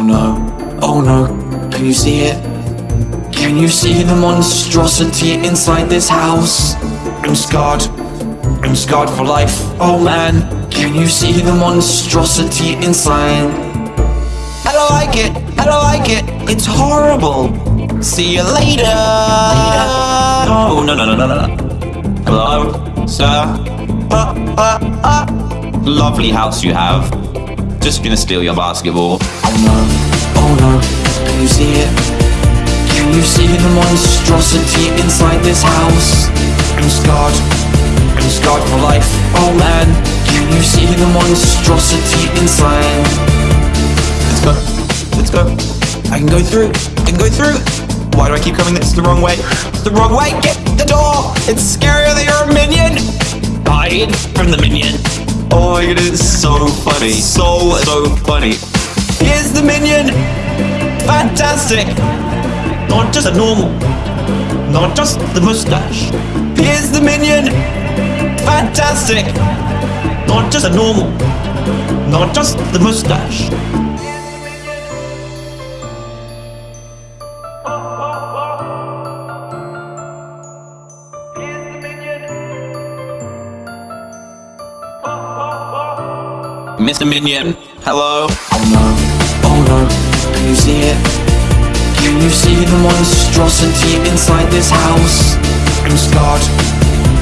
Oh no, oh no, can you see it? Can you see the monstrosity inside this house? I'm scarred, I'm scarred for life. Oh man, can you see the monstrosity inside? I don't like it, I don't like it, it's horrible. See you later. Oh, no, no, no, no, no, no. Hello, sir. Uh, uh, uh. Lovely house you have. Just gonna steal your basketball. Oh no, oh no, can you see it? Can you see the monstrosity inside this house? I'm scarred, I'm scarred for life. Oh man, can you see the monstrosity inside? Let's go, let's go. I can go through, I can go through. Why do I keep coming? It's the wrong way. The wrong way. Get the door. It's scarier than you're a minion. Hide from the minion. Oh my god, it's so funny. So, so funny. Here's the minion. Fantastic. Not just a normal. Not just the mustache. Here's the minion. Fantastic. Not just a normal. Not just the mustache. Mr. Minion, hello? Oh no, oh no, can you see it? Can you see the monstrosity inside this house? I'm scarred,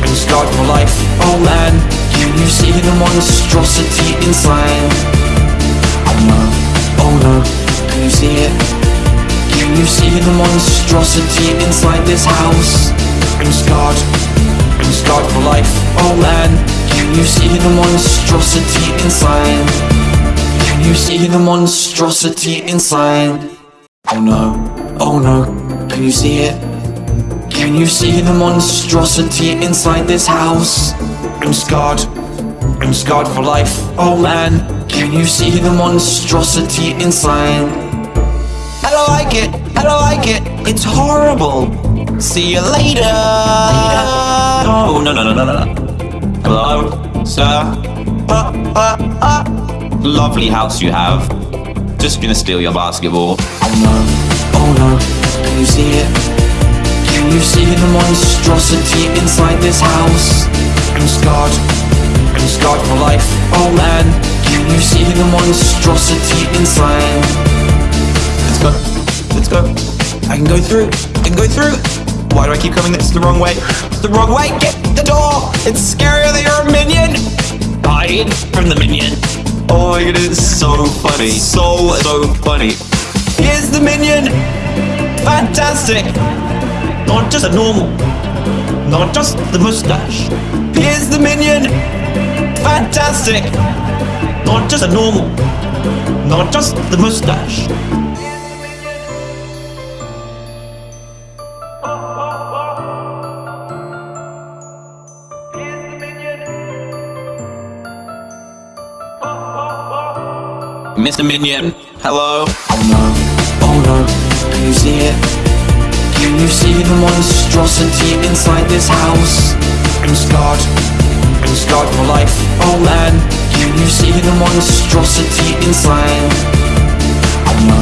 I'm scarred for life. Oh man, can you see the monstrosity inside? Oh no, oh no, can you see it? Can you see the monstrosity inside this house? I'm scarred, I'm scarred for life. Oh man, can you see the monstrosity inside? Can you see the monstrosity inside? Oh no, oh no, can you see it? Can you see the monstrosity inside this house? I'm scarred, I'm scarred for life. Oh man, can you see the monstrosity inside? I don't like it, I don't like it, it's horrible. See you later. Oh, no, no, no, no, no, no. Hello, sir. Uh, uh, uh. Lovely house you have. Just gonna steal your basketball. Oh no, oh no, can you see it? Can you see the monstrosity inside this house? I'm scarred, I'm scarred for life. Oh man, can you see the monstrosity inside? Let's go, let's go. I can go through, I can go through. Why do I keep coming? It's the wrong way. It's the wrong way. Get the door. It's scarier than you're a minion. Hide from the minion. Oh my god, it's so funny. So, so funny. Here's the minion. Fantastic. Not just a normal. Not just the mustache. Here's the minion. Fantastic. Not just a normal. Not just the mustache. Mr. Minion, hello? Oh no, oh no, can you see it? Can you see the monstrosity inside this house? I'm scarred, I'm scarred for life. Oh man, can you see the monstrosity inside? Oh no,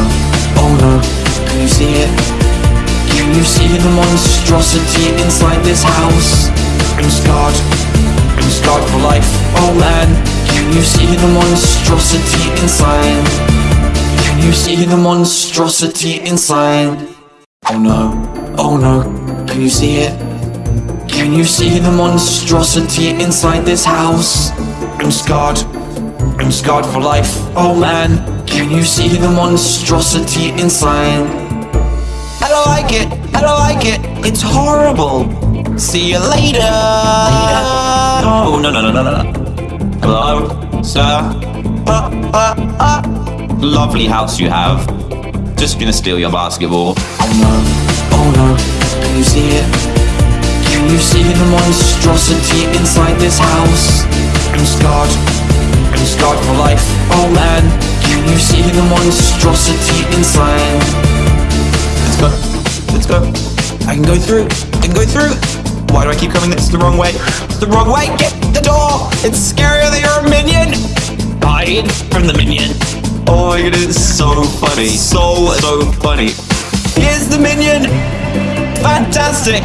oh no, can you see it? Can you see the monstrosity inside this house? I'm scarred, I'm scarred for life. Oh man, can you see the monstrosity inside? Can you see the monstrosity inside? Oh no, oh no, can you see it? Can you see the monstrosity inside this house? I'm scarred, I'm scarred for life. Oh man, can you see the monstrosity inside? I don't like it, I don't like it, it's horrible. See you later. Oh, no, no, no, no, no, no. Hello, sir. Uh, uh, uh. Lovely house you have. Just gonna steal your basketball. Oh no, oh no, can you see it? Can you see the monstrosity inside this house? I'm scarred, I'm scarred for life. Oh man, can you see the monstrosity inside? Let's go, let's go. I can go through, I can go through. Why do I keep coming? It's the wrong way. It's the wrong way. Get the door. It's scarier than you're a minion. Hide from the minion. Oh my god, it's so funny. So, so funny. Here's the minion! Fantastic!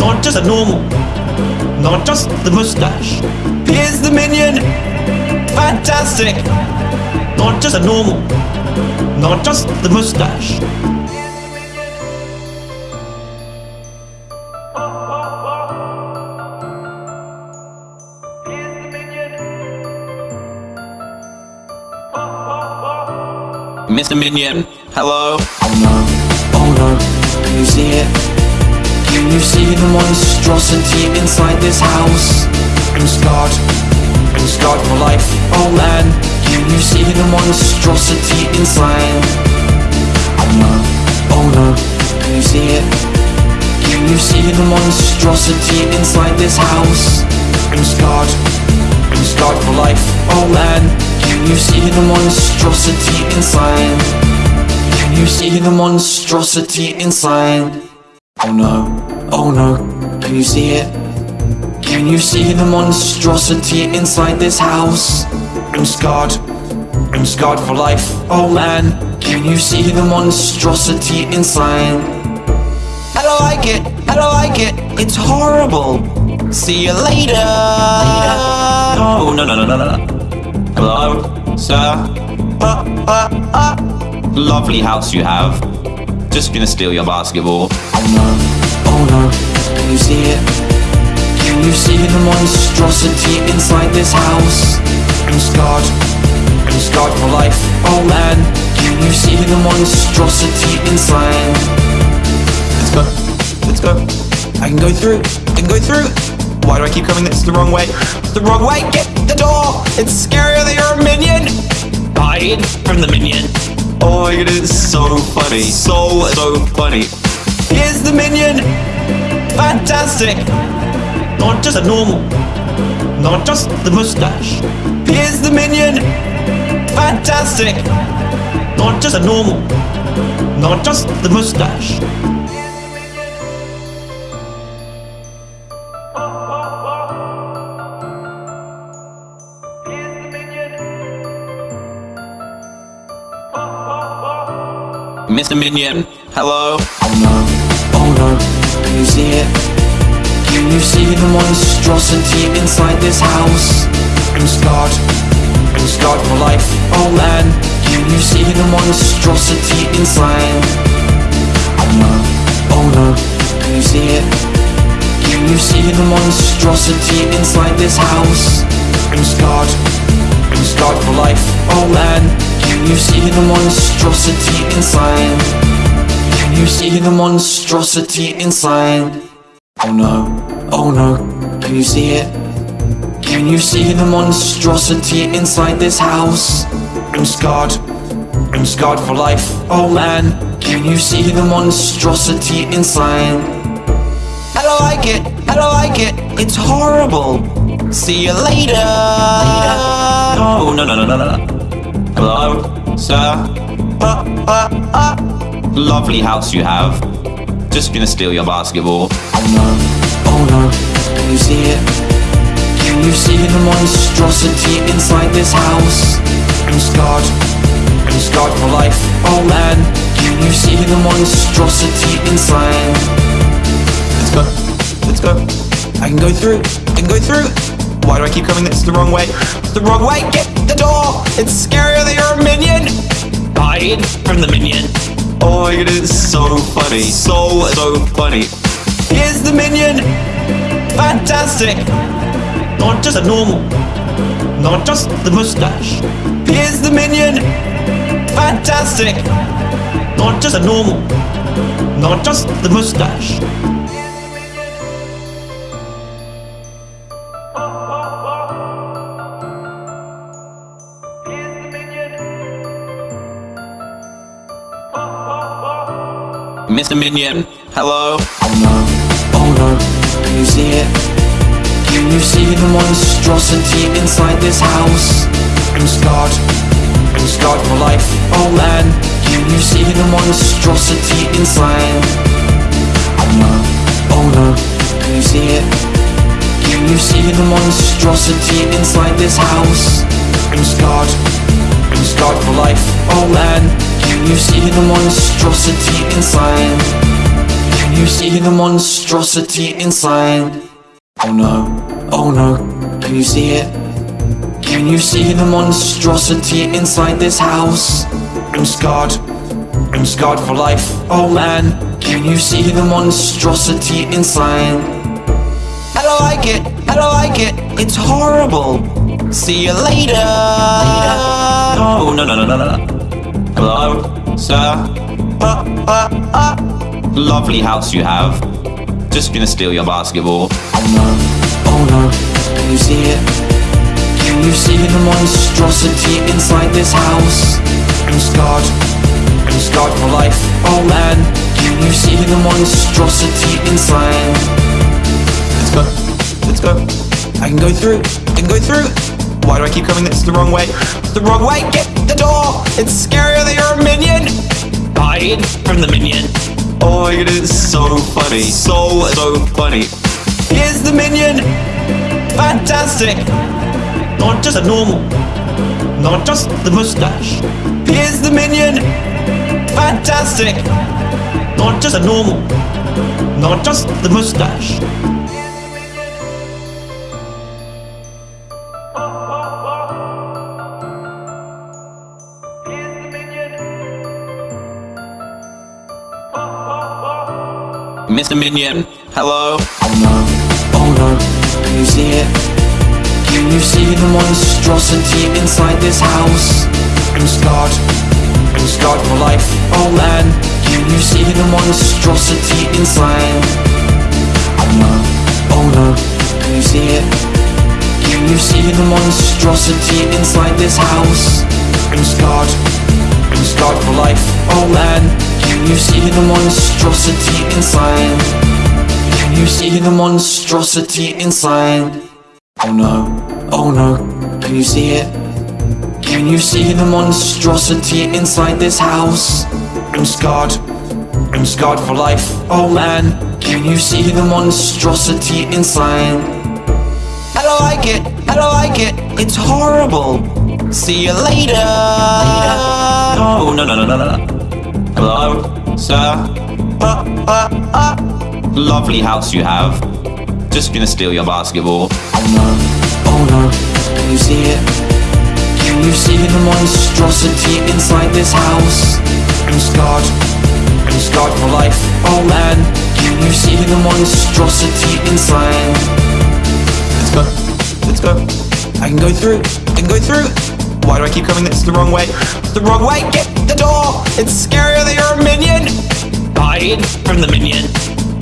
Not just a normal, not just the mustache. Here's the minion! Fantastic! Not just a normal, not just the mustache. Mr. Minion, hello? Oh no, oh no, can you see it? Can you see the monstrosity inside this house? I'm scarred, I'm scarred for life, oh man Can you see the monstrosity inside? Oh no, oh no, can you see it? Can you see the monstrosity inside this house? I'm scarred, I'm scarred for life, oh man Can you see the monstrosity inside? Can you see the monstrosity inside? Oh no, oh no, can you see it? Can you see the monstrosity inside this house? I'm scarred, I'm scarred for life, oh man Can you see the monstrosity inside? I don't like it, I don't like it, it's horrible See you later, later. Oh, no, no, no, no, no, no Hello, sir? Uh, uh, uh. Lovely house you have Just gonna steal your basketball Oh no, oh no, can you see it? Can you see the monstrosity inside this house? I'm scarred, I'm scarred for life, oh man Can you see the monstrosity inside? Let's go, let's go I can go through, I can go through Why do I keep coming? It's the wrong way? It's the wrong way, get the door. It's scarier than you're a minion. Hide from the minion. Oh my god, it's so funny So, so funny. Here's the minion. Fantastic. Not just a normal Not just the mustache. Here's the minion. Fantastic. Not just a normal Not just the mustache Mr. Minion, hello? Oh no, oh no, can you see it? Can you see the monstrosity inside this house? I'm scarred, I'm scarred for life, oh man Can you see the monstrosity inside? Oh no, oh no, can you see it? Can you see the monstrosity inside this house? I'm scarred, I'm scarred for life, oh man Can you see the monstrosity inside? Can you see the monstrosity inside? Oh no, oh no, can you see it? Can you see the monstrosity inside this house? I'm scarred, I'm scarred for life, oh man Can you see the monstrosity inside? I don't like it, I don't like it, it's horrible See you later, later. Oh, no, no, no, no, no, no Hello, sir? Uh, uh, uh. Lovely house you have Just gonna steal your basketball Oh no, oh no, can you see it? Can you see the monstrosity inside this house? I'm scarred, I'm scarred for life, oh man Can you see the monstrosity inside? Let's go, let's go I can go through, I can go through Why do I keep coming? It's the wrong way? It's the wrong way, get the door. It's scarier than you're a minion. Hide from the minion. Oh my god, it's so funny. So, so funny. Here's the minion. Fantastic. Not just a normal Not just the mustache. Here's the minion. Fantastic. Not just a normal Not just the mustache Mr. Minion, hello? Oh no, oh no, can you see it? Can you see the monstrosity inside this house? I'm scarred, I'm scarred for life, oh man Can you see the monstrosity inside? Oh no, oh no, can you see it? Can you see the monstrosity inside this house? I'm scarred, I'm scarred for life, oh man Can you see the monstrosity inside? Can you see the monstrosity inside? Oh no, oh no, can you see it? Can you see the monstrosity inside this house? I'm scarred, I'm scarred for life, oh man Can you see the monstrosity inside? I don't like it, I don't like it, it's horrible See you later, later. Oh, no, no, no, no, no, no Hello, sir? Uh, uh, uh. Lovely house you have Just gonna steal your basketball Oh no, oh no, can you see it? Can you see the monstrosity inside this house? I'm scarred, I'm scarred for life, oh man Can you see the monstrosity inside? Let's go, let's go I can go through, I can go through Why do I keep coming? It's the wrong way? It's the wrong way, get the door. It's scarier than you're a minion. Hide from the minion. Oh my god, it's so funny So, so funny. Here's the minion. Fantastic. Not just a normal Not just the mustache. Here's the minion. Fantastic. Not just a normal Not just the mustache Mr. Minion, hello? Oh no, oh no, can you see it? Can you see the monstrosity inside this house? I'm scarred, I'm scarred for life, oh man Can you see the monstrosity inside? Oh no, oh no, can you see it? Can you see the monstrosity inside this house? I'm scarred, I'm scarred for life, oh man Can you see the monstrosity inside? Can you see the monstrosity inside? Oh no, oh no, can you see it? Can you see the monstrosity inside this house? I'm scarred, I'm scarred for life, oh man Can you see the monstrosity inside? I don't like it, I don't like it, it's horrible See you later, later. Oh, no, no, no, no, no, no Hello, sir? Uh, uh, uh. Lovely house you have Just gonna steal your basketball Oh no, oh no, can you see it? Can you see the monstrosity inside this house? I'm scarred, I'm scarred for life, oh man Can you see the monstrosity inside? Let's go, let's go I can go through, I can go through Why do I keep coming? It's the wrong way the wrong way, get the door. It's scarier than you're a minion. Hide from the minion.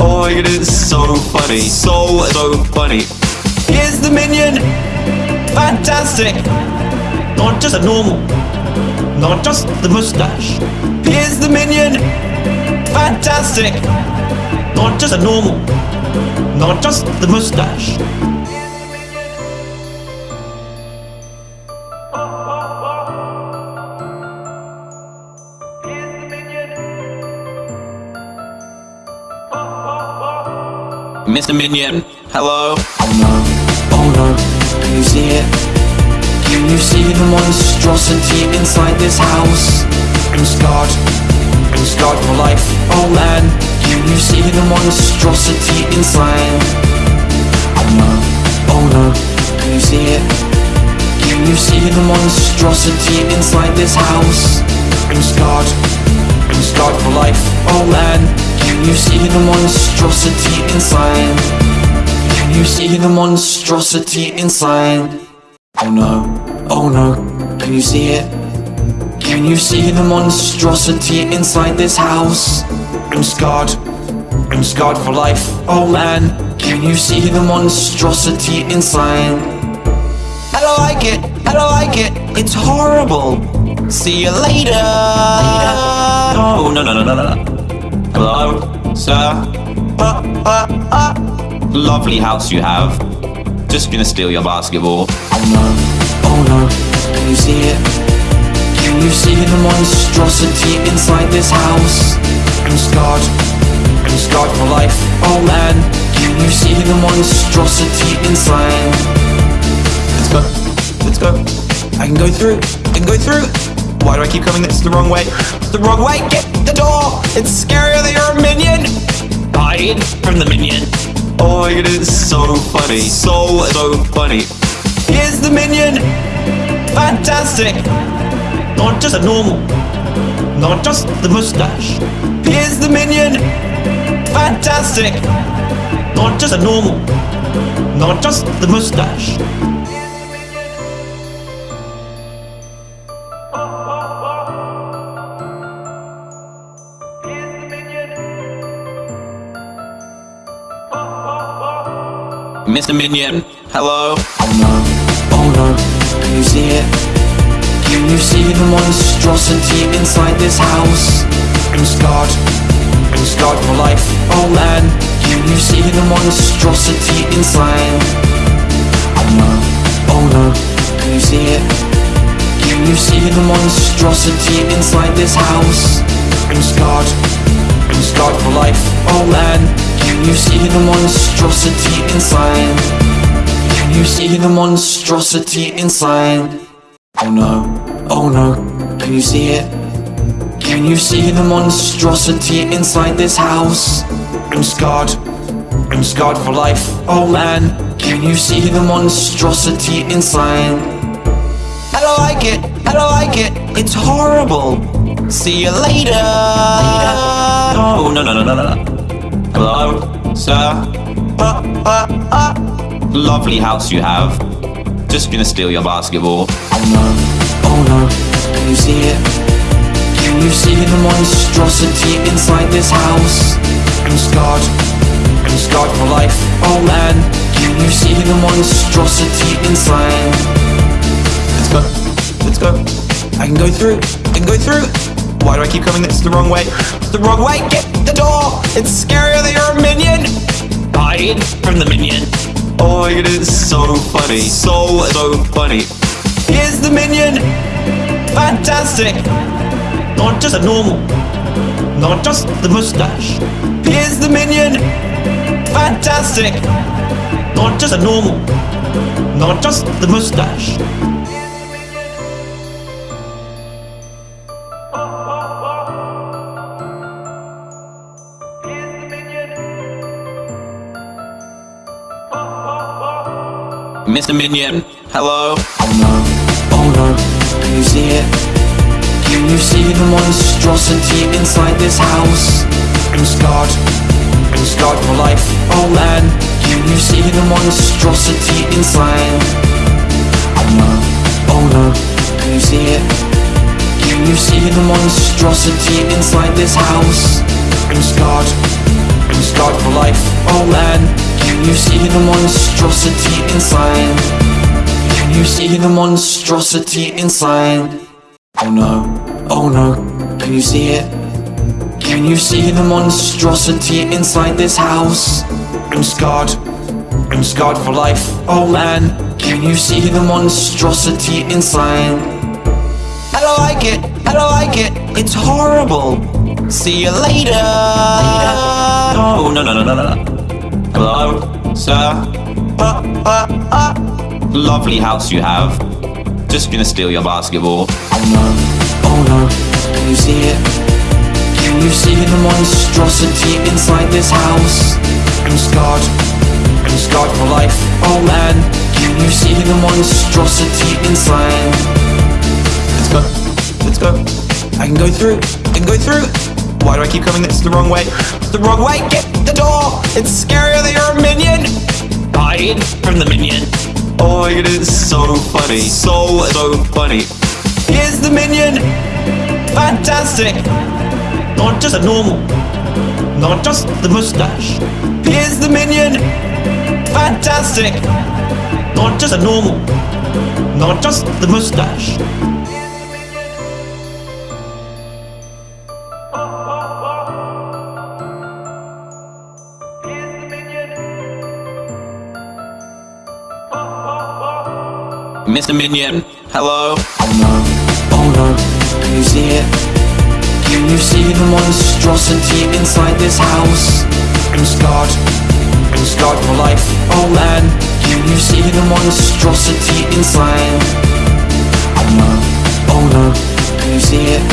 Oh my god, it's so funny. So, so funny. Here's the minion. Fantastic. Not just a normal Not just the mustache. Here's the minion. Fantastic. Not just a normal Not just the mustache Mr. Minion, hello? Oh no, oh no, can you see it? Can you see the monstrosity inside this house? I'm scarred, I'm scarred for life, oh man Can you see the monstrosity inside? Oh no, oh no, can you see it? Can you see the monstrosity inside this house? I'm scarred, I'm scarred for life, oh man Can you see the monstrosity inside? Can you see the monstrosity inside? Oh no, oh no, can you see it? Can you see the monstrosity inside this house? I'm scarred, I'm scarred for life, oh man Can you see the monstrosity inside? I don't like it, I don't like it, it's horrible See you later, later. Oh, no, no, no, no, no, no Hello, sir? Uh, uh, uh. Lovely house you have Just gonna steal your basketball Oh no, oh no, can you see it? Can you see the monstrosity inside this house? I'm scarred, I'm scarred for life, oh man Can you see the monstrosity inside? Let's go, let's go I can go through. I can go through. Why do I keep coming? It's the wrong way. It's the wrong way. Get the door. It's scarier than you're a minion. Hide from the minion. Oh my god, it's so funny. So, so funny. Here's the minion. Fantastic. Not just a normal. Not just the mustache. Here's the minion. Fantastic. Not just a normal. Not just the mustache. Mr. Minion, hello? Oh no, oh no, can you see it? Can you see the monstrosity inside this house? I'm scarred, I'm scarred for life, oh man Can you see the monstrosity inside? Oh no, oh no, can you see it? Can you see the monstrosity inside this house? I'm scarred, I'm scarred for life, oh man Can you see the monstrosity inside? Can you see the monstrosity inside? Oh no, oh no, can you see it? Can you see the monstrosity inside this house? I'm scarred, I'm scarred for life, oh man Can you see the monstrosity inside? I don't like it, I don't like it, it's horrible See you later, later. Oh, no, no, no, no, no, no Hello, sir? Uh, uh, uh. Lovely house you have Just gonna steal your basketball Oh no, oh no, can you see it? Can you see the monstrosity inside this house? I'm scarred, I'm scarred for life, oh man Can you see the monstrosity inside? Let's go, let's go I can go through, I can go through Why do I keep coming? It's the wrong way? It's the wrong way, get the door. It's scarier than you're a minion. Hide from the minion. Oh my god, it's so funny. So, so funny. Here's the minion. Fantastic. Not just a normal Not just the mustache. Here's the minion. Fantastic. Not just a normal Not just the mustache Mr. Minion, hello? Oh no, oh no, can you see it? Can you see the monstrosity inside this house? I'm scarred, I'm scarred for life, oh man Can you see the monstrosity inside? Oh no, oh no, can you see it? Can you see the monstrosity inside this house? I'm scarred, I'm scarred for life, oh man Can you see the monstrosity inside? Can you see the monstrosity inside? Oh no, oh no, can you see it? Can you see the monstrosity inside this house? I'm scarred, I'm scarred for life, oh man Can you see the monstrosity inside? I don't like it, I don't like it, it's horrible See you later, later. Oh, no, no, no, no, no, no Hello, sir? Uh, uh, uh. Lovely house you have Just gonna steal your basketball Oh no, oh no, can you see it? Can you see the monstrosity inside this house? I'm scarred, I'm scarred for life, oh man Can you see the monstrosity inside? Let's go, let's go I can go through, I can go through Why do I keep coming? It's the wrong way? It's the wrong way, get the door. It's scarier than you're a minion. Hide from the minion. Oh my god, it's so funny. So, so funny. Here's the minion. Fantastic. Not just a normal Not just the mustache. Here's the minion. Fantastic. Not just a normal Not just the mustache Mr. Minion, hello? Oh no, oh no, can you see it? Can you see the monstrosity inside this house? I'm scarred, I'm scarred for life, oh man Can you see the monstrosity inside? Oh no, oh no, can you see it?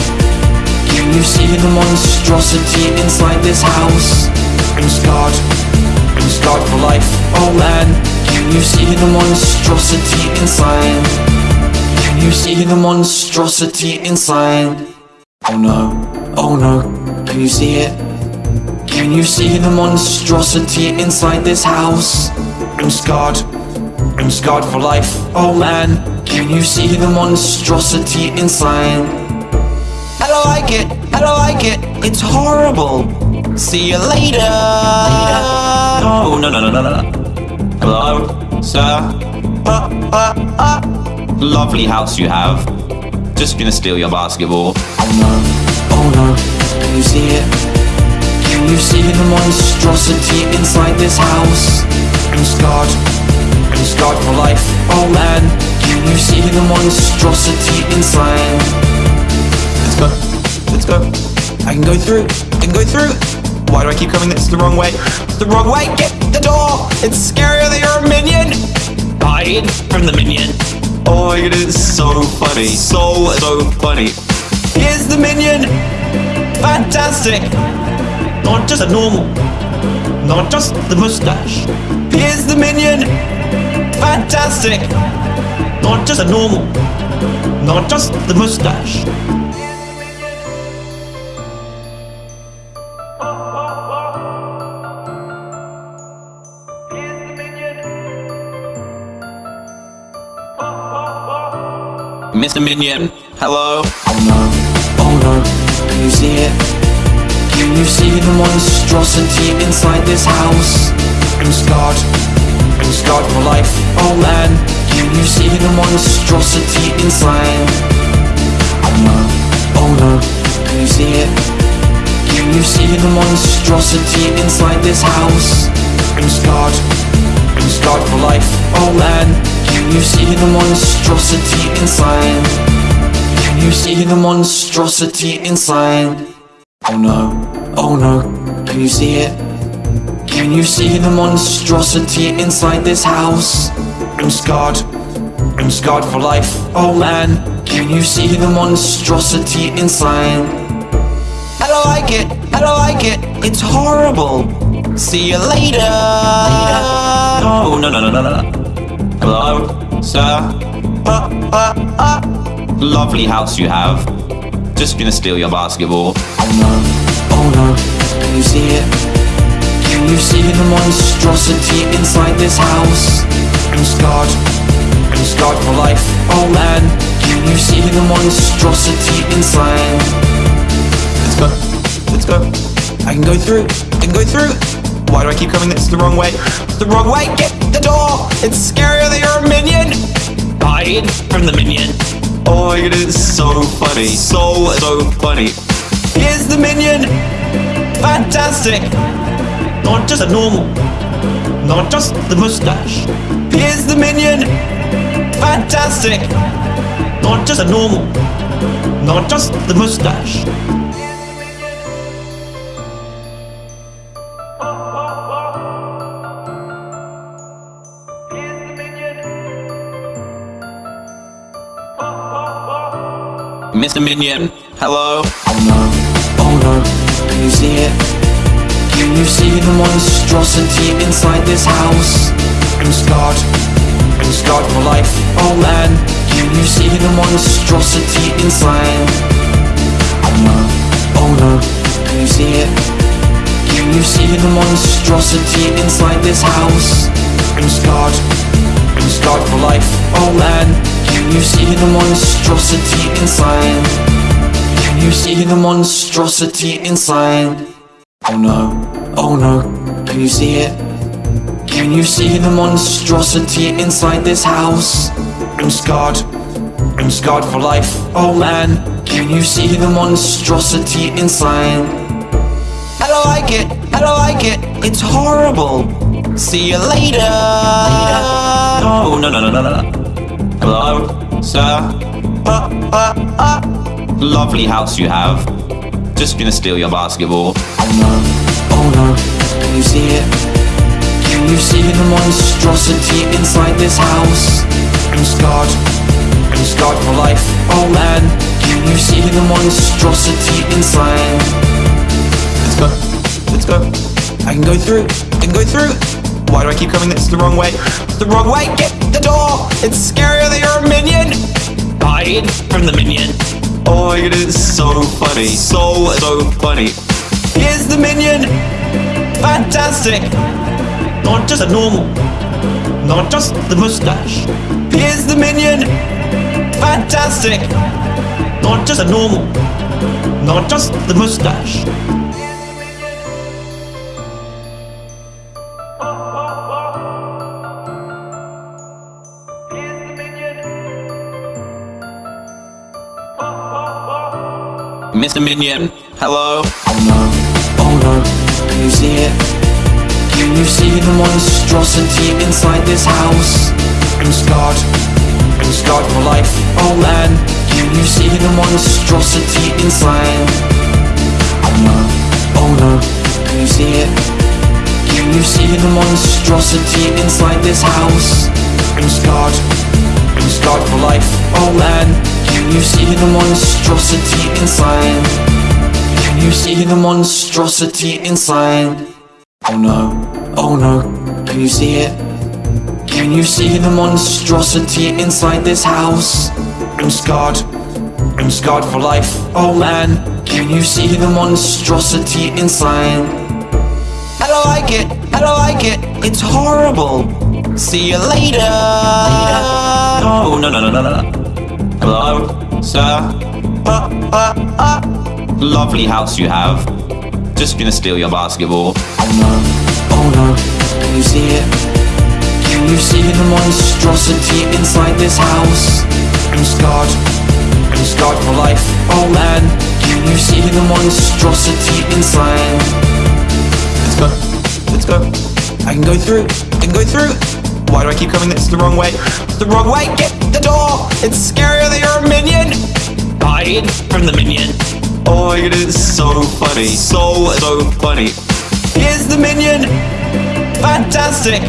Can you see the monstrosity inside this house? I'm scarred, I'm scarred for life. Oh man, can you see the monstrosity inside? Can you see the monstrosity inside? Oh no, oh no, can you see it? Can you see the monstrosity inside this house? I'm scarred, I'm scarred for life. Oh man, can you see the monstrosity inside? I don't like it, I don't like it, it's horrible. See you later. Oh, no, no, no, no, no, no. Hello, sir? Uh, uh, uh. Lovely house you have. Just gonna steal your basketball. Oh no, oh no, can you see it? Can you see the monstrosity inside this house? I'm scarred, I'm scarred for life. Oh man, can you see the monstrosity inside? Let's go, let's go. I can go through, I can go through. Why do I keep coming? It's the wrong way. It's the wrong way. Get the door. It's scarier than you're a minion. Hide from the minion. Oh my god, it's so funny. So, so funny. Here's the minion. Fantastic. Not just a normal. Not just the mustache. Here's the minion. Fantastic. Not just a normal. Not just the mustache. Mr. Minion, hello? Oh no, oh no, can you see it? Can you see the monstrosity inside this house? I'm scarred, I'm scarred for life. Oh man, can you see the monstrosity inside? Oh no, oh no, can you see it? Can you see the monstrosity inside this house? I'm scarred, I'm scarred for life. Oh man, can you see the monstrosity inside? Can you see the monstrosity inside? Oh no, oh no, can you see it? Can you see the monstrosity inside this house? I'm scarred, I'm scarred for life. Oh man, can you see the monstrosity inside? I don't like it, I don't like it, it's horrible. See you later. Oh, no, no, no, no, no, no. Hello, sir? Uh, uh, uh. Lovely house you have. Just gonna steal your basketball. Oh no, oh no, can you see it? Can you see the monstrosity inside this house? I'm scarred, I'm scarred for life. Oh man, can you see the monstrosity inside? Let's go, let's go. I can go through, I can go through. Why do I keep coming? It's the wrong way. It's the wrong way. Get the door. It's scarier than you're a minion. Hide from the minion. Oh my god, it's so funny. So, so funny. Here's the minion. Fantastic. Not just a normal. Not just the mustache. Here's the minion. Fantastic. Not just a normal. Not just the mustache. Mr. Minion, hello? Oh no, oh no, can you see it? Can you see the monstrosity inside this house? I'm scarred, I'm scarred for life. Oh man, can you see the monstrosity inside? Oh no, oh no, can you see it? Can you see the monstrosity inside this house? I'm scarred, I'm scarred for life. Oh man, can you see the monstrosity inside? Can you see the monstrosity inside? Oh no, oh no, can you see it? Can you see the monstrosity inside this house? I'm scarred, I'm scarred for life. Oh man, can you see the monstrosity inside? I don't like it, I don't like it, it's horrible. See you later. Oh, no, no, no, no, no, no. Hello, sir? Uh, uh, uh. Lovely house you have. Just gonna steal your basketball. Oh no, oh no, can you see it? Can you see the monstrosity inside this house? I'm scarred, I'm scarred for life. Oh man, can you see the monstrosity inside? Let's go. Let's go. I can go through. I can go through. Why do I keep coming? It's the wrong way. It's the wrong way. Get the door. It's scarier than you're a minion. Hide from the minion. Oh my god, it's so funny. So, so funny. Here's the minion. Fantastic. Not just a normal. Not just the mustache. Here's the minion. Fantastic. Not just a normal. Not just the mustache. Mr. Minion, hello? Oh no, oh no, can you see it? Can you see the monstrosity inside this house? I'm scarred, I'm scarred for life, oh man Can you see the monstrosity inside? Oh no, oh no, can you see it? Can you see the monstrosity inside this house? I'm scarred, I'm scarred for life, oh man Can you see the monstrosity inside? Can you see the monstrosity inside? Oh no, oh no, can you see it? Can you see the monstrosity inside this house? I'm scarred, I'm scarred for life, oh man Can you see the monstrosity inside? I don't like it, I don't like it, it's horrible See you later, later. Oh, no, no, no, no, no, no Hello, sir? Uh, uh, uh. Lovely house you have Just gonna steal your basketball Oh no, oh no, can you see it? Can you see the monstrosity inside this house? I'm scarred, I'm scarred for life Oh man, can you see the monstrosity inside? Let's go, let's go I can go through, I can go through Why do I keep coming? It's the wrong way? It's the wrong way, get the door. It's scarier than you're a minion. Hide from the minion. Oh my god, it's so funny. So, so funny. Here's the minion. Fantastic.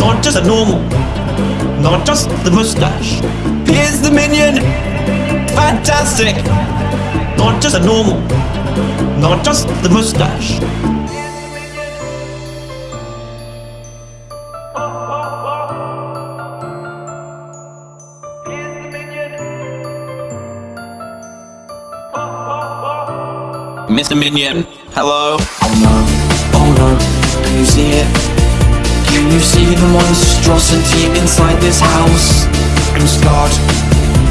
Not just a normal Not just the mustache. Here's the minion. Fantastic. Not just a normal Not just the mustache Mr. Minion, hello? Oh no, oh no, can you see it? Can you see the monstrosity inside this house? I'm scarred,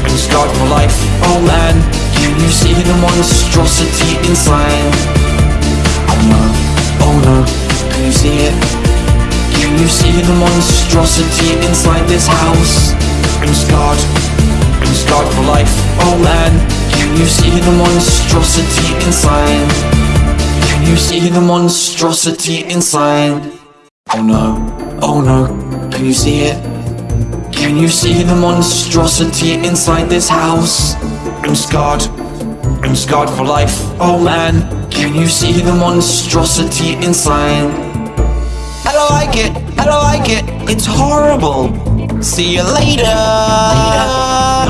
I'm scarred for life, oh man Can you see the monstrosity inside? Oh no, oh no, can you see it? Can you see the monstrosity inside this house? I'm scarred, I'm scarred for life, oh man Can you see the monstrosity inside? Can you see the monstrosity inside? Oh no, oh no, can you see it? Can you see the monstrosity inside this house? I'm scarred, I'm scarred for life, oh man Can you see the monstrosity inside? I don't like it, I don't like it, it's horrible See you later, later.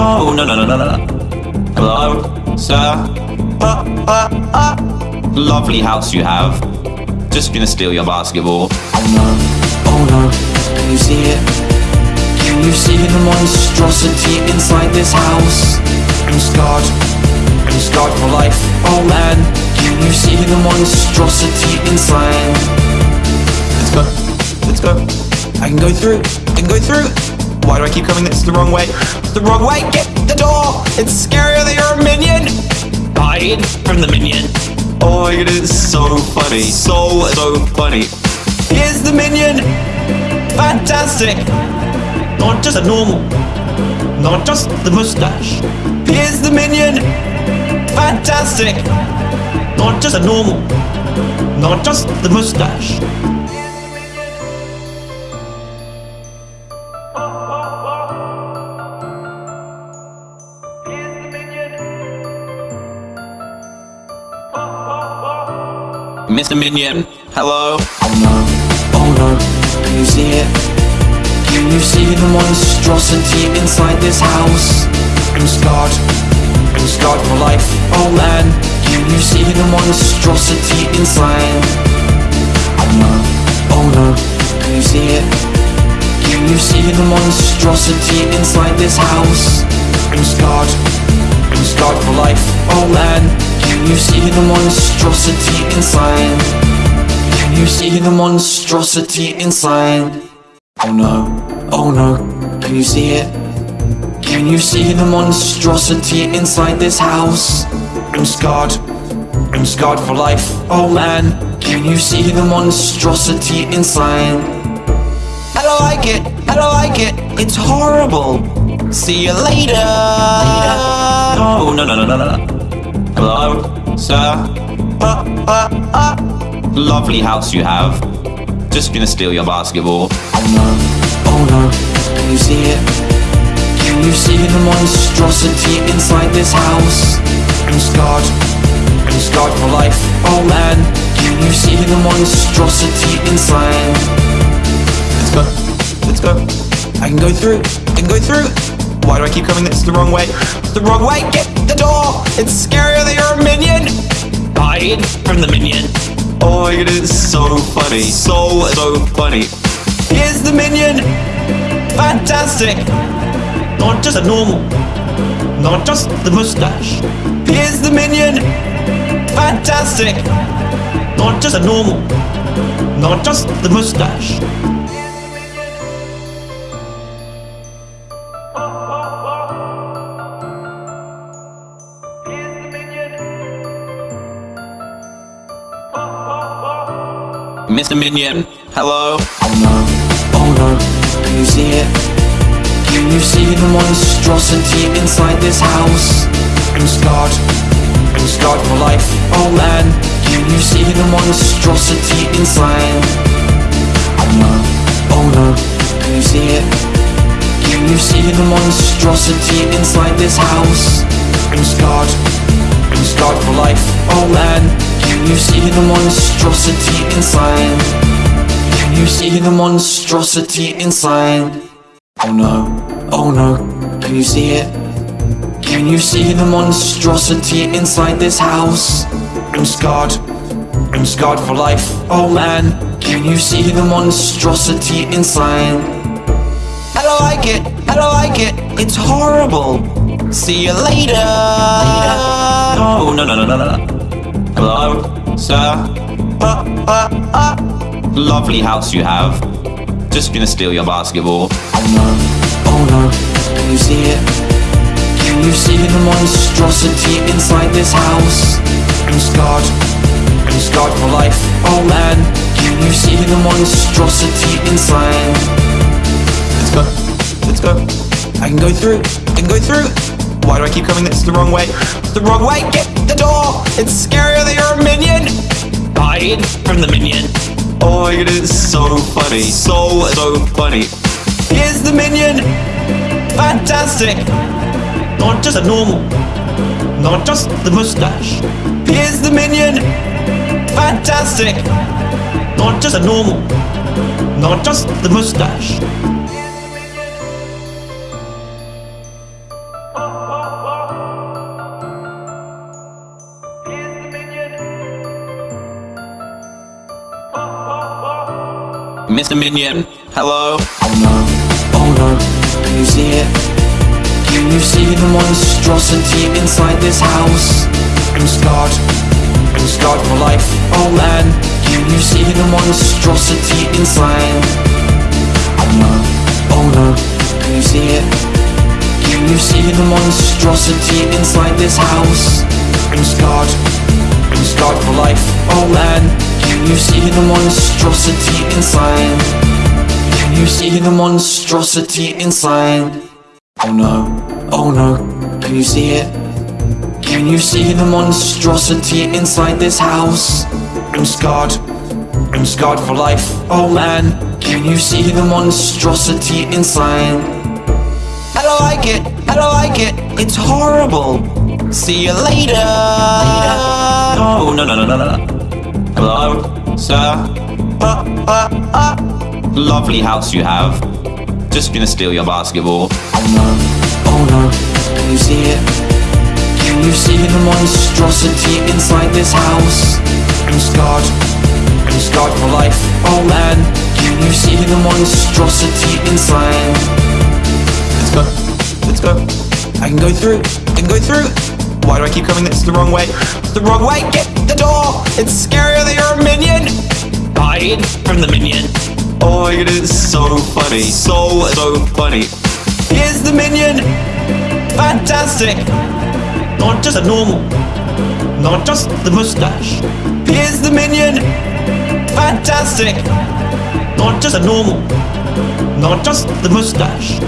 Oh, no, no, no, no, no, no Hello, sir? Uh, uh, uh. Lovely house you have Just gonna steal your basketball Oh no, oh no, can you see it? Can you see the monstrosity inside this house? I'm scarred, I'm scarred for life, oh man Can you see the monstrosity inside? Let's go, let's go I can go through, I can go through Why do I keep coming? It's the wrong way? It's the wrong way, get the door. It's scarier than you're a minion. Hide from the minion. Oh my god, it's so funny So, so funny. Here's the minion. Fantastic. Not just a normal Not just the mustache. Here's the minion. Fantastic. Not just a normal Not just the mustache Mr. Minion, hello? Oh no, oh no, can you see it? Can you see the monstrosity inside this house? I'm scarred. I'm scarred for life. Oh man, can you see the monstrosity inside? Oh no, oh no, can you see it? Can you see the monstrosity inside this house? I'm scarred. I'm scarred for life. Oh man, can you see the monstrosity inside? Can you see the monstrosity inside? Oh no, oh no, can you see it? Can you see the monstrosity inside this house? I'm scarred, I'm scarred for life. Oh man, can you see the monstrosity inside? I don't like it, I don't like it, it's horrible. See you later. later. Oh, no, no, no, no, no, no. Hello, sir? Uh, uh, uh. Lovely house you have. Just gonna steal your basketball. Oh no, oh no, can you see it? Can you see the monstrosity inside this house? I'm scarred, I'm scarred for life. Oh man, can you see the monstrosity inside? Let's go, let's go. I can go through, I can go through. Why do I keep coming? It's the wrong way. It's the wrong way. Get the door. It's scarier than you're a minion. Hide from the minion. Oh my god, it's so funny. So, so funny. Here's the minion. Fantastic. Not just a normal. Not just the mustache. Here's the minion. Fantastic. Not just a normal. Not just the mustache. Mr. Minion, hello? Oh no, oh no, can you see it? Can you see the monstrosity inside this house? I'm scarred, I'm scarred for life. Oh man, can you see the monstrosity inside? Oh no, oh no, can you see it? Can you see the monstrosity inside this house? I'm scarred, I'm scarred for life. Oh man, can you see the monstrosity inside? Can you see the monstrosity inside? Oh no, oh no, can you see it? Can you see the monstrosity inside this house? I'm scarred, I'm scarred for life. Oh man, can you see the monstrosity inside? I don't like it, I don't like it, it's horrible. See you later. later. Oh, no, no, no, no, no, no. Hello, sir? Uh, uh, uh. Lovely house you have. Just gonna steal your basketball. Oh no, oh no, can you see it? Can you see the monstrosity inside this house? I'm scarred, I'm scarred for life. Oh man, can you see the monstrosity inside? Let's go, let's go. I can go through, I can go through. Why do I keep coming? It's the wrong way. It's the wrong way. Get the door. It's scarier than you're a minion. Hide from the minion. Oh my god, it's so funny. So, so funny. Here's the minion. Fantastic. Not just a normal. Not just the mustache. Here's the minion. Fantastic. Not just a normal. Not just the mustache. Mr. Minion, hello? Oh no, oh no, can you see it? Can you see the monstrosity inside this house? I'm scarred, I'm scarred for life. Oh man, can you see the monstrosity inside? Oh no, oh no, can you see it? Can you see the monstrosity inside this house? I'm scarred, I'm scarred for life. Oh man, can you see the monstrosity inside? Can you see the monstrosity inside? Oh no, oh no, can you see it? Can you see the monstrosity inside this house? I'm scarred, I'm scarred for life. Oh man, can you see the monstrosity inside? I don't like it, I don't like it, it's horrible. See you later. later. Oh, no, no, no, no, no, no. Hello, sir? Uh, uh, uh. Lovely house you have. Just gonna steal your basketball. Oh no, oh no, can you see it? Can you see the monstrosity inside this house? I'm scarred, I'm scarred for life. Oh man, can you see the monstrosity inside? Let's go, let's go. I can go through, I can go through. Why do I keep coming? It's the wrong way. It's the wrong way. Get the door. It's scarier than you're a minion. Hide from the minion. Oh my god, it's so funny. So, so funny. Here's the minion. Fantastic. Not just a normal. Not just the mustache. Here's the minion. Fantastic. Not just a normal. Not just the mustache.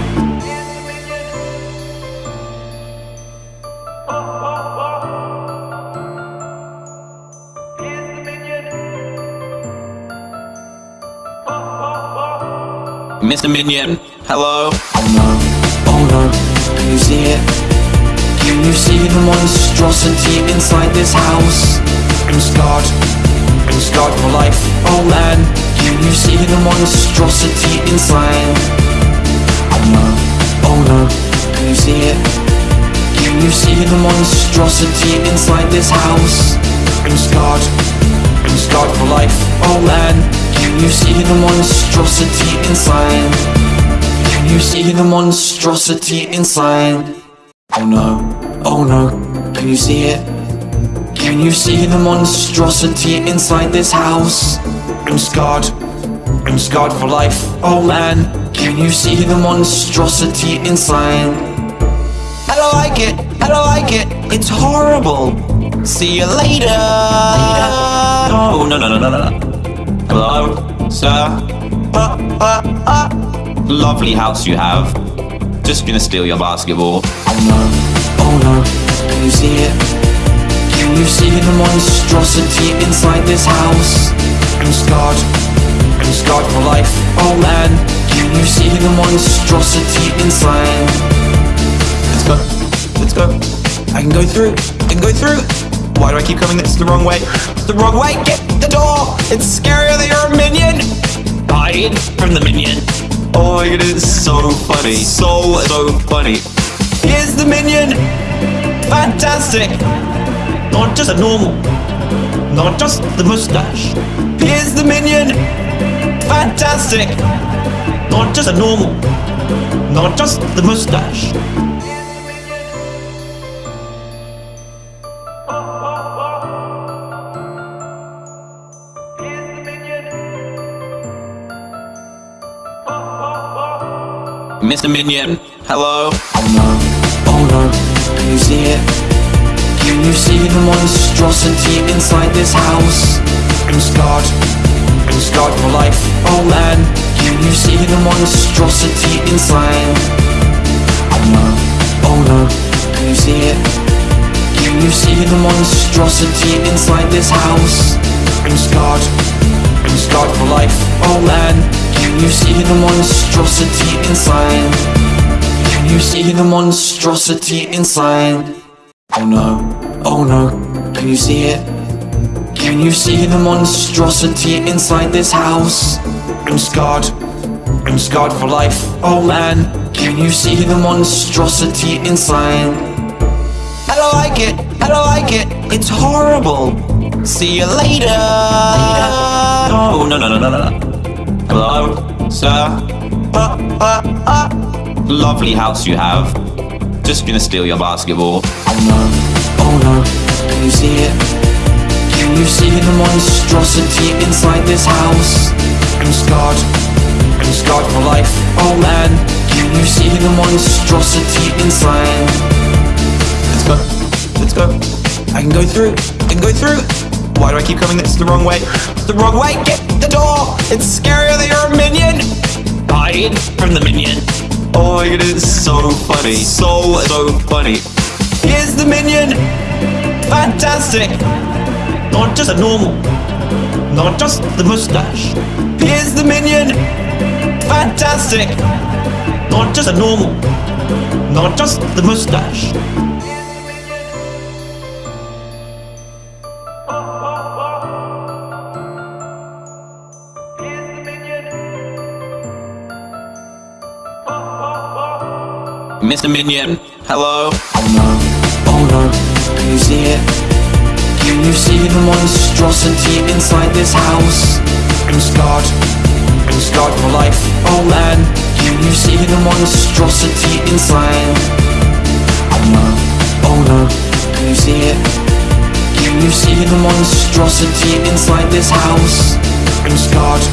Mr. Minion, hello? Oh no, oh no, can you see it? Can you see the monstrosity inside this house? I'm scarred, I'm scarred for life, oh man Can you see the monstrosity inside? Oh no, oh no, can you see it? Can you see the monstrosity inside this house? I'm scarred, I'm scarred for life, oh man Can you see the monstrosity inside? Can you see the monstrosity inside? Oh no, oh no, can you see it? Can you see the monstrosity inside this house? I'm scarred, I'm scarred for life, oh man Can you see the monstrosity inside? I don't like it, I don't like it, it's horrible See you later, later. Oh, no, no, no, no, no, no Hello, sir? Uh, uh, uh. Lovely house you have. Just gonna steal your basketball. Oh no, oh no, can you see it? Can you see the monstrosity inside this house? I'm scarred, I'm scarred for life. Oh man, can you see the monstrosity inside? Let's go, let's go. I can go through, I can go through. Why do I keep coming? It's the wrong way. It's the wrong way. Get the door. It's scarier than you're a minion. Hide from the minion. Oh my god, it's so funny. So, so funny. Here's the minion. Fantastic. Not just a normal. Not just the mustache. Here's the minion. Fantastic. Not just a normal. Not just the mustache. Mr. Minion, hello? Oh no, oh no, can you see it? Can you see the monstrosity inside this house? I'm scarred, I'm scarred for life, oh man Can you see the monstrosity inside? Oh no, oh no, can you see it? Can you see the monstrosity inside this house? I'm scarred, I'm scarred for life, oh man Can you see the monstrosity inside? Can you see the monstrosity inside? Oh no, oh no, can you see it? Can you see the monstrosity inside this house? I'm scarred, I'm scarred for life, oh man Can you see the monstrosity inside? I don't like it, I don't like it, it's horrible See you later, later. Oh, no, no, no, no, no, no Hello, sir? Uh, uh, uh. Lovely house you have. Just gonna steal your basketball. Oh no, oh no, can you see it? Can you see the monstrosity inside this house? I'm scarred, I'm scarred for life. Oh man, can you see the monstrosity inside? Let's go, let's go. I can go through, I can go through. Why do I keep coming? It's the wrong way. It's the wrong way. Get the door. It's scarier than you're a minion. Hide from the minion. Oh my god, it's so funny. So, so funny. Here's the minion. Fantastic. Not just a normal. Not just the mustache. Here's the minion. Fantastic. Not just a normal. Not just the mustache. Mr. Minion, hello? Oh no, oh no, can you see it? Can you see the monstrosity inside this house? I'm scarred, I'm scarred for life, oh man Can you see the monstrosity inside? Oh no, oh no, can you see it? Can you see the monstrosity inside this house? I'm scarred,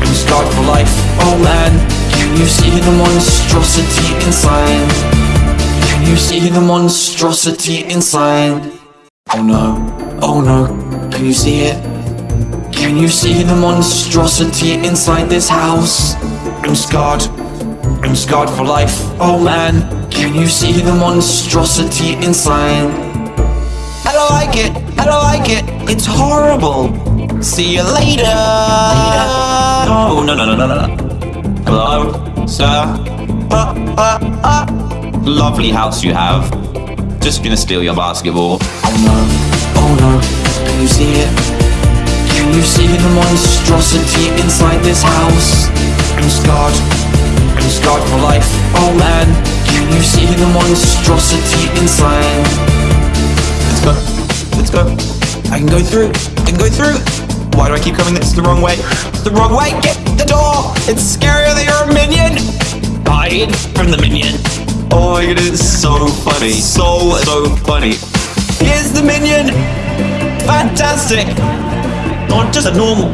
I'm scarred for life, oh man Can you see the monstrosity inside? Can you see the monstrosity inside? Oh no, oh no, can you see it? Can you see the monstrosity inside this house? I'm scarred, I'm scarred for life, oh man Can you see the monstrosity inside? I don't like it, I don't like it, it's horrible See you later, Oh, no, no, no, no, no, no Hello, sir? Uh, uh, uh. Lovely house you have Just gonna steal your basketball Oh no, oh no, can you see it? Can you see the monstrosity inside this house? I'm scarred, I'm scarred for life, oh man Can you see the monstrosity inside? Let's go, let's go I can go through, I can go through Why do I keep coming? It's the wrong way? It's the wrong way, get the door. It's scarier than you're a minion. Hide from the minion. Oh my god, it's so funny So, so funny. Here's the minion. Fantastic. Not just a normal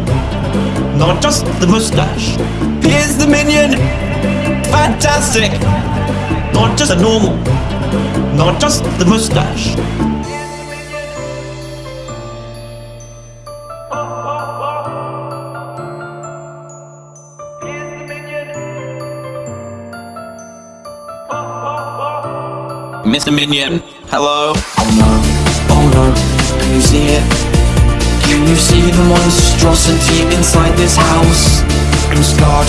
Not just the mustache. Here's the minion. Fantastic. Not just a normal Not just the mustache Mr. Minion, hello? Oh no, oh no, can you see it? Can you see the monstrosity inside this house? I'm scarred,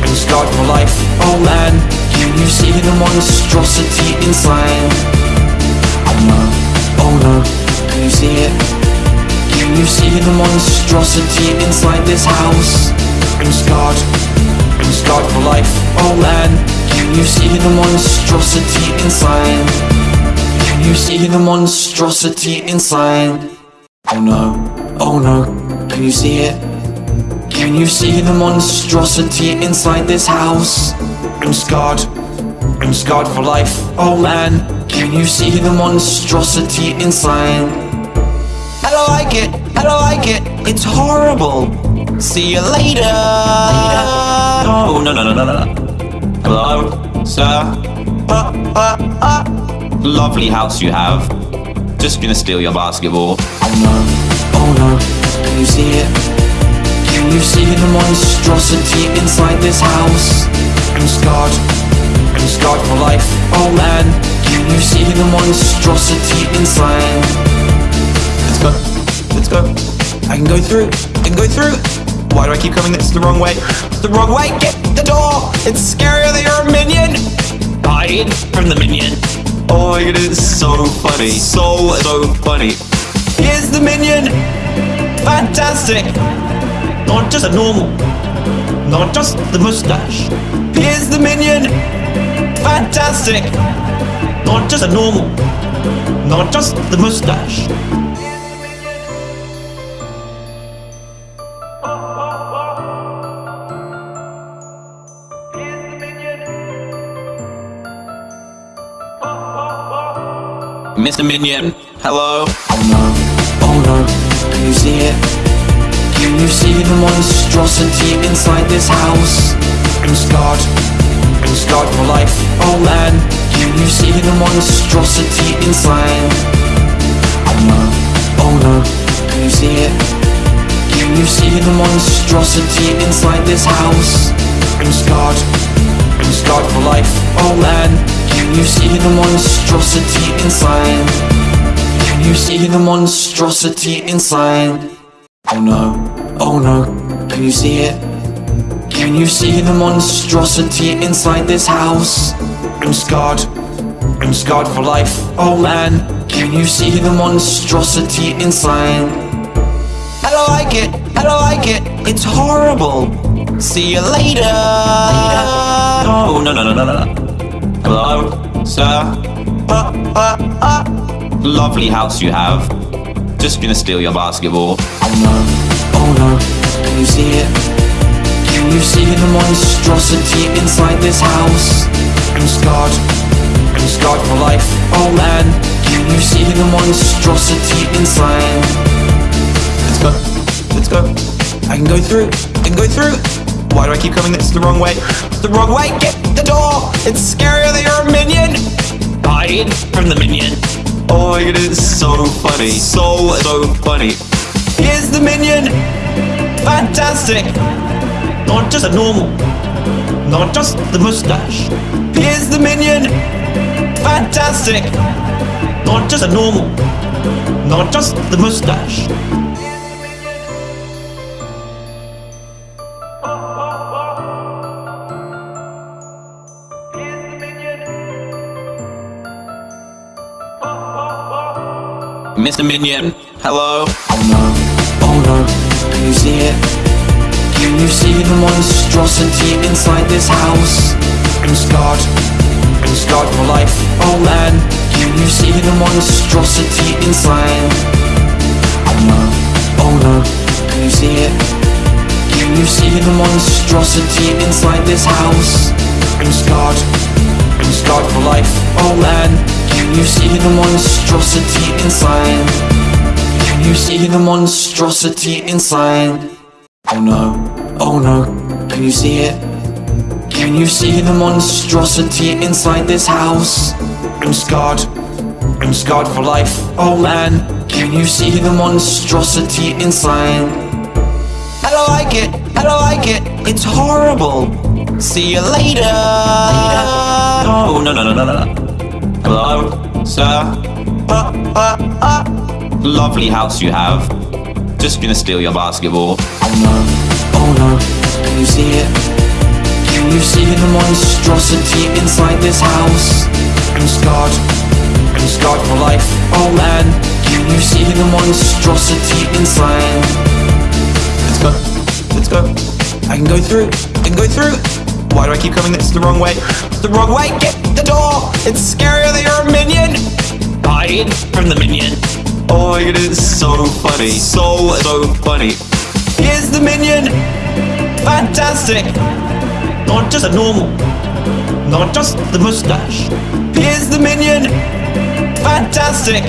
I'm scarred for life, oh man Can you see the monstrosity inside? Oh no, oh no, can you see it? Can you see the monstrosity inside this house? I'm scarred, I'm scarred for life, oh man Can you see the monstrosity inside? Can you see the monstrosity inside? Oh no, oh no, can you see it? Can you see the monstrosity inside this house? I'm scarred, I'm scarred for life, oh man Can you see the monstrosity inside? I don't like it, I don't like it, it's horrible See you later, Oh, no, no, no, no, no, no Hello, sir? Uh, uh, uh. Lovely house you have Just gonna steal your basketball Oh no, oh no, can you see it? Can you see the monstrosity inside this house? I'm scarred, I'm scarred for life, oh man Can you see the monstrosity inside? Let's go, let's go I can go through, I can go through Why do I keep coming? It's the wrong way? It's the wrong way, get the door. It's scarier than you're a minion. Hide from the minion. Oh my god, it's so funny. So, so funny. Here's the minion. Fantastic. Not just a normal Not just the mustache. Here's the minion. Fantastic. Not just a normal Not just the mustache Mr. Minion, hello? Oh no, oh no, can you see it? Can you see the monstrosity inside this house? I'm scarred, I'm scarred for life, oh man Can you see the monstrosity inside? Oh no, oh no, can you see it? Can you see the monstrosity inside this house? I'm scarred, I'm scarred for life, oh man Can you see the monstrosity inside? Can you see the monstrosity inside? Oh no, oh no, can you see it? Can you see the monstrosity inside this house? I'm scarred, I'm scarred for life, oh man Can you see the monstrosity inside? I don't like it, I don't like it, it's horrible See you later, Oh, no, no, no, no, no, no Hello, sir. Uh, uh, uh. Lovely house you have. Just gonna steal your basketball. Oh no, oh no, can you see it? Can you see the monstrosity inside this house? I'm scarred, I'm scarred for life. Oh man, can you see the monstrosity inside? Let's go, let's go. I can go through, I can go through. Why do I keep coming? It's the wrong way. It's the wrong way. Get the door. It's scarier than you're a minion. Hide from the minion. Oh my god, it's so funny. So, so funny. Here's the minion. Fantastic. Not just a normal. Not just the mustache. Here's the minion. Fantastic. Not just a normal. Not just the mustache. Mr. Minion, hello? Oh no, oh no, can you see it? Can you see the monstrosity inside this house? I'm scarred, I'm scarred for life, oh man Can you see the monstrosity inside? Oh no, oh no, can you see it? Can you see the monstrosity inside this house? I'm scarred, I'm scarred for life, oh man Can you see the monstrosity inside? Can you see the monstrosity inside? Oh no, oh no, can you see it? Can you see the monstrosity inside this house? I'm scarred, I'm scarred for life, oh man Can you see the monstrosity inside? I don't like it, I don't like it, it's horrible See you later, later. Oh, no, no, no, no, no, no Hello, sir? Uh, uh, uh. Lovely house you have. Just gonna steal your basketball. Oh no, oh no, can you see it? Can you see the monstrosity inside this house? I'm scarred, I'm scarred for life. Oh man, can you see the monstrosity inside? Let's go, let's go. I can go through, I can go through. Why do I keep coming? It's the wrong way. It's the wrong way. Get the door. It's scarier than you're a minion. Hide from the minion. Oh my god, it's so funny. So, so funny. Here's the minion. Fantastic. Not just a normal. Not just the mustache. Here's the minion. Fantastic.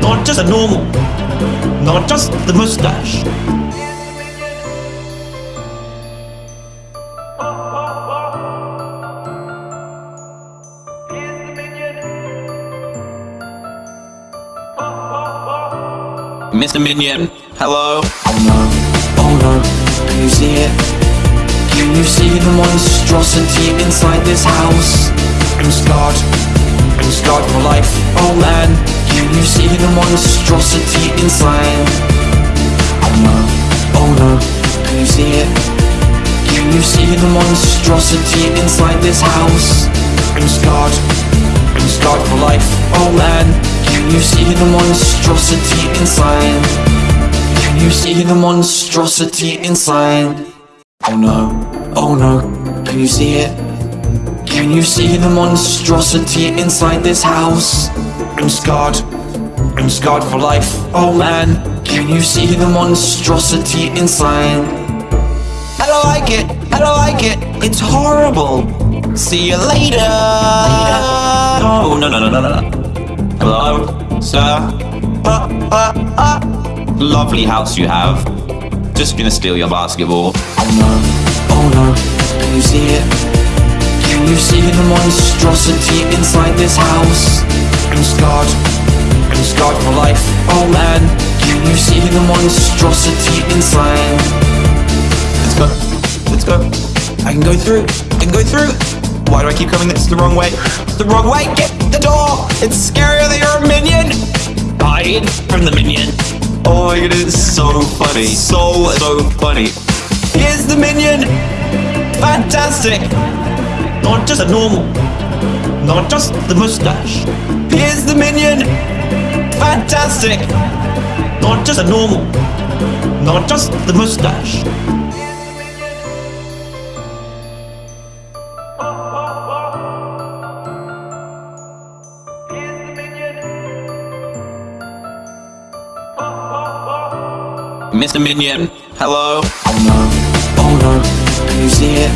Not just a normal. Not just the mustache. Mr. Minion, hello? Oh no, oh no, can you see it? Can you see the monstrosity inside this house? I'm scarred, I'm scarred for life, oh man Can you see the monstrosity inside? Oh no, oh no, can you see it? Can you see the monstrosity inside this house? I'm scarred, I'm scarred for life, oh man Can you see the monstrosity inside? Can you see the monstrosity inside? Oh no, oh no, can you see it? Can you see the monstrosity inside this house? I'm scarred, I'm scarred for life, oh man Can you see the monstrosity inside? I don't like it, I don't like it, it's horrible See you later, later. Oh, no, no, no, no, no, no Hello, sir? Uh, uh, uh. Lovely house you have. Just gonna steal your basketball. Oh no, oh no, can you see it? Can you see the monstrosity inside this house? I'm scarred, I'm scarred for life. Oh man, can you see the monstrosity inside? Let's go, let's go. I can go through, I can go through. Why do I keep coming? It's the wrong way. It's the wrong way. Get the door. It's scarier than you're a minion. Hide from the minion. Oh my god, it's so funny. So, so funny. Here's the minion. Fantastic. Not just a normal. Not just the mustache. Here's the minion. Fantastic. Not just a normal. Not just the mustache. Mr. Minion, hello? Oh no, oh no, can you see it?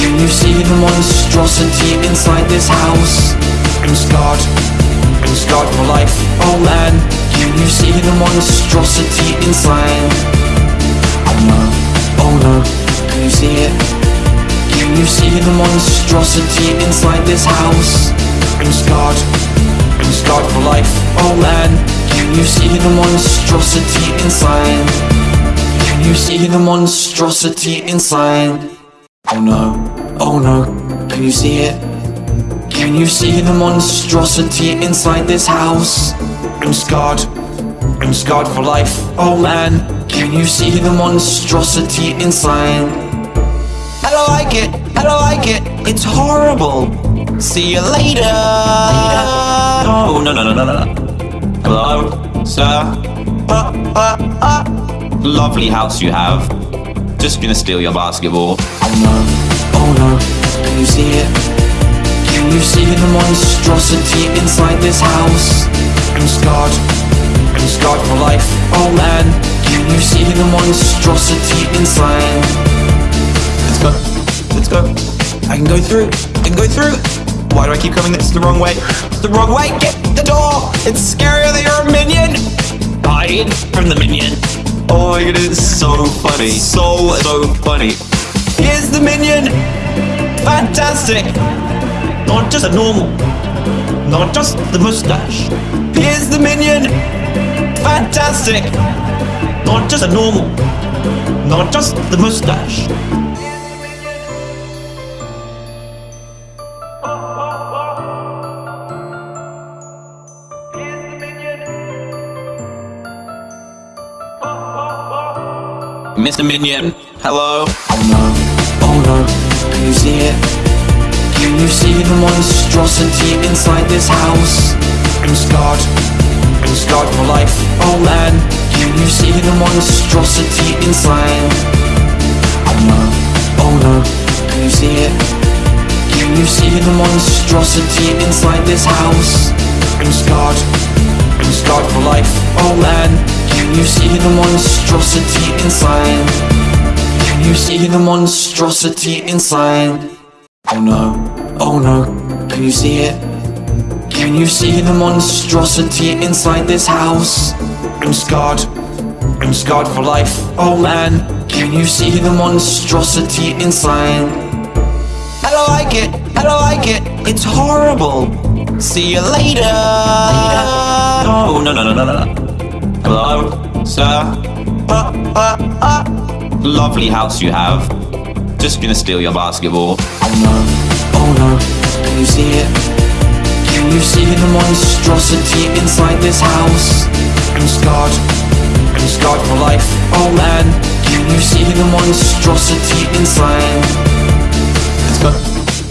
Can you see the monstrosity inside this house? I'm scarred, I'm scarred for life, oh man Can you see the monstrosity inside? Oh no, oh no, can you see it? Can you see the monstrosity inside this house? I'm scarred, I'm scarred for life, oh man Can you see the monstrosity inside? Can you see the monstrosity inside? Oh no, oh no, can you see it? Can you see the monstrosity inside this house? I'm scarred, I'm scarred for life, oh man Can you see the monstrosity inside? I don't like it, I don't like it, it's horrible See you later, later. Oh, no, no, no, no, no, no Hello, sir? Uh, uh, uh. Lovely house you have Just gonna steal your basketball Oh no, oh no, can you see it? Can you see the monstrosity inside this house? I'm scarred, I'm scarred for life, oh man Can you see the monstrosity inside? Let's go, let's go I can go through, I can go through Why do I keep coming? It's the wrong way? It's the wrong way, get the door. It's scarier than you're a minion. Hide from the minion. Oh my god, it's so funny. So, so funny. Here's the minion. Fantastic. Not just a normal Not just the mustache. Here's the minion. Fantastic. Not just a normal Not just the mustache Mr. Minion, hello? Oh no, oh no, can you see it? Can you see the monstrosity inside this house? I'm scarred, I'm scarred for life, oh man Can you see the monstrosity inside? Oh no, oh no, can you see it? Can you see the monstrosity inside this house? I'm scarred, I'm scarred for life, oh man Can you see the monstrosity inside? Can you see the monstrosity inside? Oh no, oh no, can you see it? Can you see the monstrosity inside this house? I'm scarred, I'm scarred for life, oh man Can you see the monstrosity inside? I don't like it, I don't like it, it's horrible See you later, later. Oh, no, no, no, no, no, no Hello, sir? Uh, uh, uh. Lovely house you have Just gonna steal your basketball Oh no, oh no, can you see it? Can you see the monstrosity inside this house? I'm scarred, I'm scarred for life, oh man Can you see the monstrosity inside? Let's go,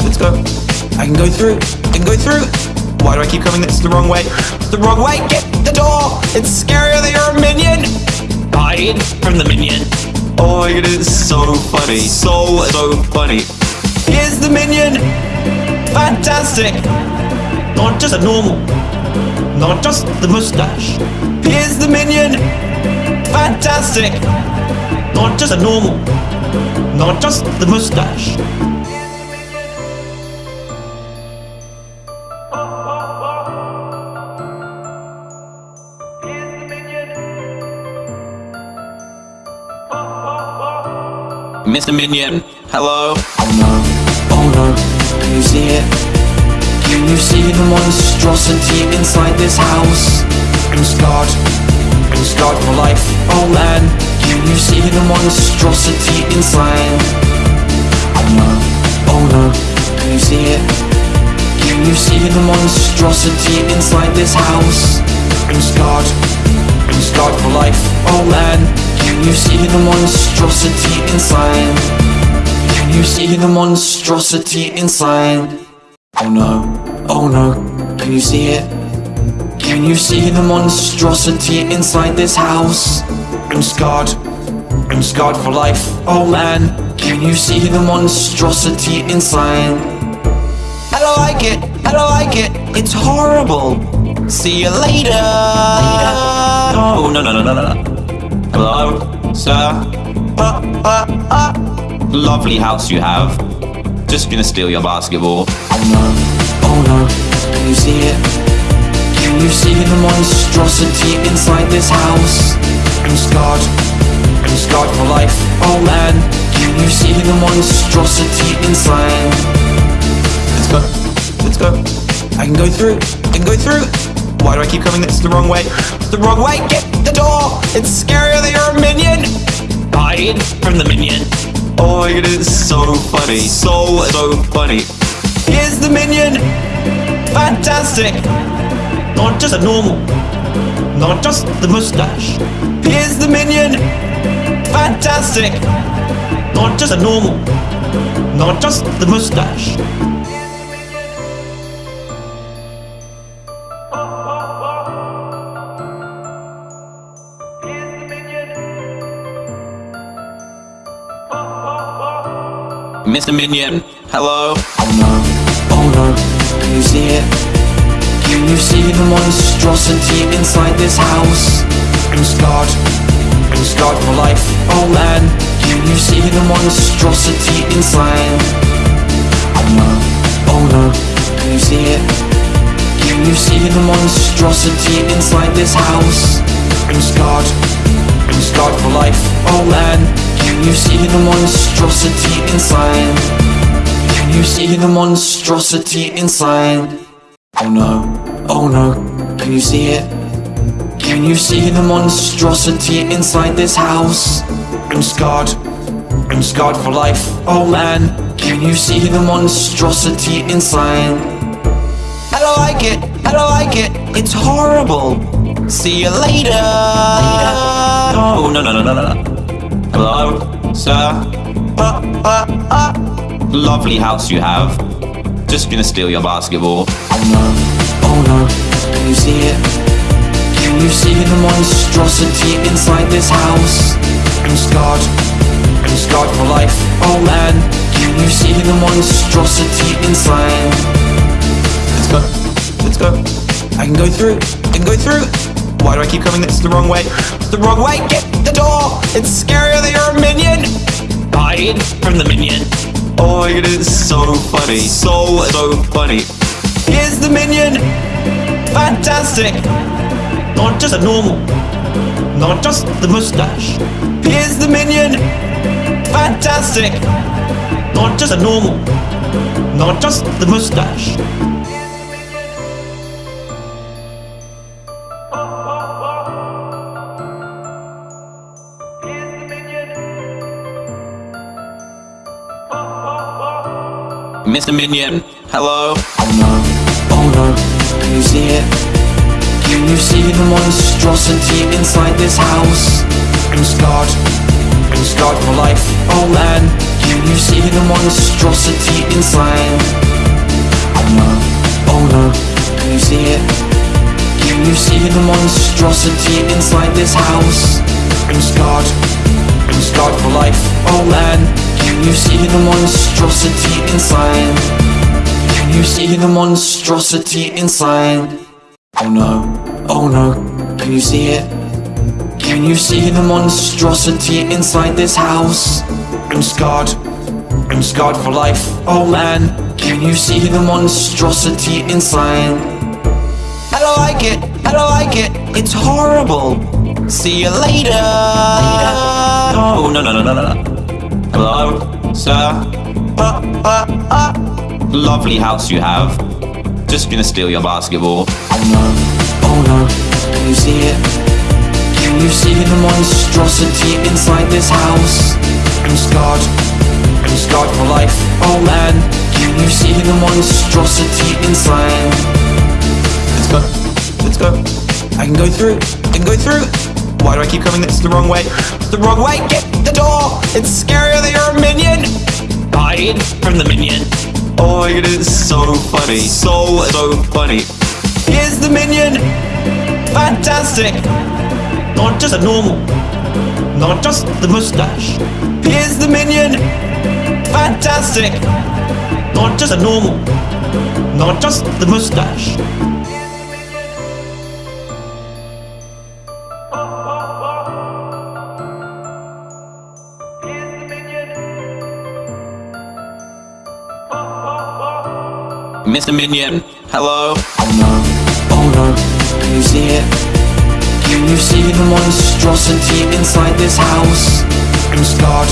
let's go I can go through, I can go through Why do I keep coming? It's the wrong way? It's the wrong way, get the door. It's scarier than you're a minion. Hide from the minion. Oh my god, it's so funny So, so funny. Here's the minion. Fantastic. Not just a normal Not just the mustache. Here's the minion. Fantastic. Not just a normal Not just the mustache Mr. Minion, hello? Oh no, oh no, can you see it? Can you see the monstrosity inside this house? I'm scarred, I'm scarred for life, oh man Can you see the monstrosity inside? Oh no, oh no, can you see it? Can you see the monstrosity inside this house? I'm scarred, I'm scarred for life, oh man Can you see the monstrosity inside? Can you see the monstrosity inside? Oh no, oh no, can you see it? Can you see the monstrosity inside this house? I'm scarred, I'm scarred for life, oh man Can you see the monstrosity inside? I don't like it, I don't like it, it's horrible See you later, later. Oh, no, no, no, no, no, no Hello, sir. Uh, uh, uh. Lovely house you have. Just gonna steal your basketball. Oh no, oh no, can you see it? Can you see the monstrosity inside this house? I'm scarred, I'm scarred for life. Oh man, can you see the monstrosity inside? Let's go, let's go. I can go through, I can go through. Why do I keep coming? It's the wrong way. It's the wrong way. Get the door. It's scarier than you're a minion. Hide from the minion. Oh my god, it's so funny. So, so funny. Here's the minion. Fantastic. Not just a normal. Not just the mustache. Here's the minion. Fantastic. Not just a normal. Not just the mustache. Mr. Minion, hello? Oh no, oh no, can you see it? Can you see the monstrosity inside this house? I'm scarred, I'm scarred for life, oh man Can you see the monstrosity inside? Oh no, oh no, can you see it? Can you see the monstrosity inside this house? I'm scarred, I'm scarred for life, oh man Can you see the monstrosity inside? Can you see the monstrosity inside? Oh no, oh no, can you see it? Can you see the monstrosity inside this house? I'm scarred, I'm scarred for life, oh man Can you see the monstrosity inside? I don't like it, I don't like it, it's horrible See you later, later. Oh, no, no, no, no, no, no Hello, sir? Uh, uh, uh. Lovely house you have. Just gonna steal your basketball. Oh no, oh no, can you see it? Can you see the monstrosity inside this house? I'm scarred, I'm scarred for life. Oh man, can you see the monstrosity inside? Let's go, let's go. I can go through, I can go through. Why do I keep coming? It's the wrong way. It's the wrong way. Get the door. It's scarier than you're a minion. Hide from the minion. Oh my god, it's so funny. So, so funny. Here's the minion. Fantastic. Not just a normal. Not just the mustache. Here's the minion. Fantastic. Not just a normal. Not just the mustache. Mr. Minion, hello? Oh no, oh no, can you see it? Can you see the monstrosity inside this house? I'm scarred, I'm scarred for life, oh man Can you see the monstrosity inside? Oh no, oh no, can you see it? Can you see the monstrosity inside this house? I'm scarred, I'm scarred for life, oh man Can you see the monstrosity inside? Can you see the monstrosity inside? Oh no, oh no, can you see it? Can you see the monstrosity inside this house? I'm scarred, I'm scarred for life, oh man Can you see the monstrosity inside? I don't like it, I don't like it, it's horrible See you later, later. Oh, no, no, no, no, no, no Hello, sir? Uh, uh, uh. Lovely house you have. Just gonna steal your basketball. Oh no, oh no, can you see it? Can you see the monstrosity inside this house? I'm scarred, I'm scarred for life. Oh man, can you see the monstrosity inside? Let's go, let's go. I can go through, I can go through. Why do I keep coming? It's the wrong way. It's the wrong way. Get the door. It's scarier than you're a minion. Hide from the minion. Oh my god, it's so funny. So, so funny. Here's the minion. Fantastic. Not just a normal. Not just the mustache. Here's the minion. Fantastic. Not just a normal. Not just the mustache. Mr. Minion, hello? Oh no, oh no, can you see it? Can you see the monstrosity inside this house? I'm scarred,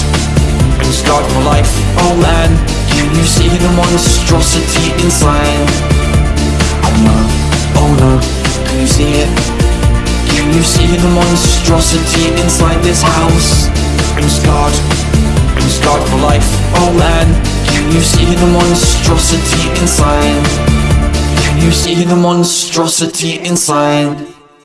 I'm scarred for life, oh man Can you see the monstrosity inside? Oh no, oh no, can you see it? Can you see the monstrosity inside this house? I'm scarred, I'm scarred for life, oh man Can you see the monstrosity inside? Can you see the monstrosity inside?